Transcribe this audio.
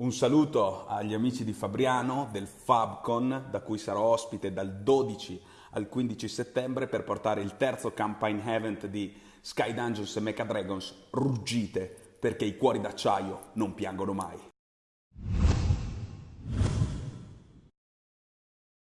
Un saluto agli amici di Fabriano del FabCon, da cui sarò ospite dal 12 al 15 settembre per portare il terzo campaign event di Sky Dungeons e Mecha Dragons Ruggite, perché i cuori d'acciaio non piangono mai.